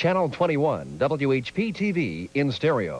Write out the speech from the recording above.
Channel 21, WHP TV in stereo.